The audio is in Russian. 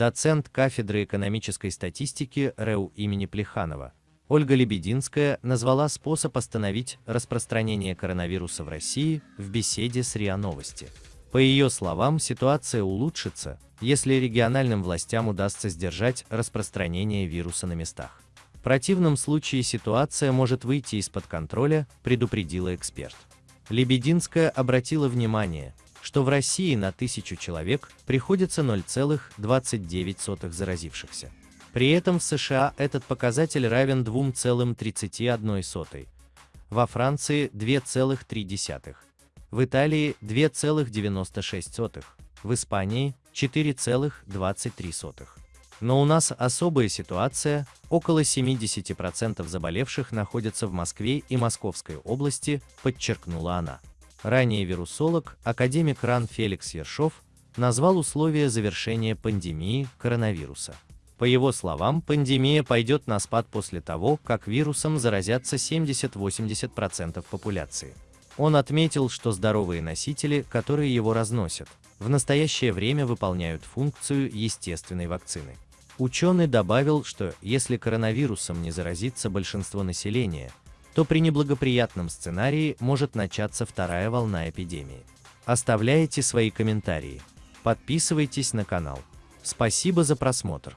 доцент кафедры экономической статистики РЭУ имени Плеханова, Ольга Лебединская назвала способ остановить распространение коронавируса в России в беседе с РИА Новости. По ее словам, ситуация улучшится, если региональным властям удастся сдержать распространение вируса на местах. В противном случае ситуация может выйти из-под контроля, предупредила эксперт. Лебединская обратила внимание, что в России на тысячу человек приходится 0,29 заразившихся. При этом в США этот показатель равен 2,31, во Франции 2,3, в Италии 2,96, в Испании 4,23. Но у нас особая ситуация, около 70% заболевших находятся в Москве и Московской области, подчеркнула она. Ранее вирусолог, академик РАН Феликс Ершов, назвал условия завершения пандемии коронавируса. По его словам, пандемия пойдет на спад после того, как вирусом заразятся 70-80% популяции. Он отметил, что здоровые носители, которые его разносят, в настоящее время выполняют функцию естественной вакцины. Ученый добавил, что если коронавирусом не заразится большинство населения, то при неблагоприятном сценарии может начаться вторая волна эпидемии. Оставляйте свои комментарии. Подписывайтесь на канал. Спасибо за просмотр.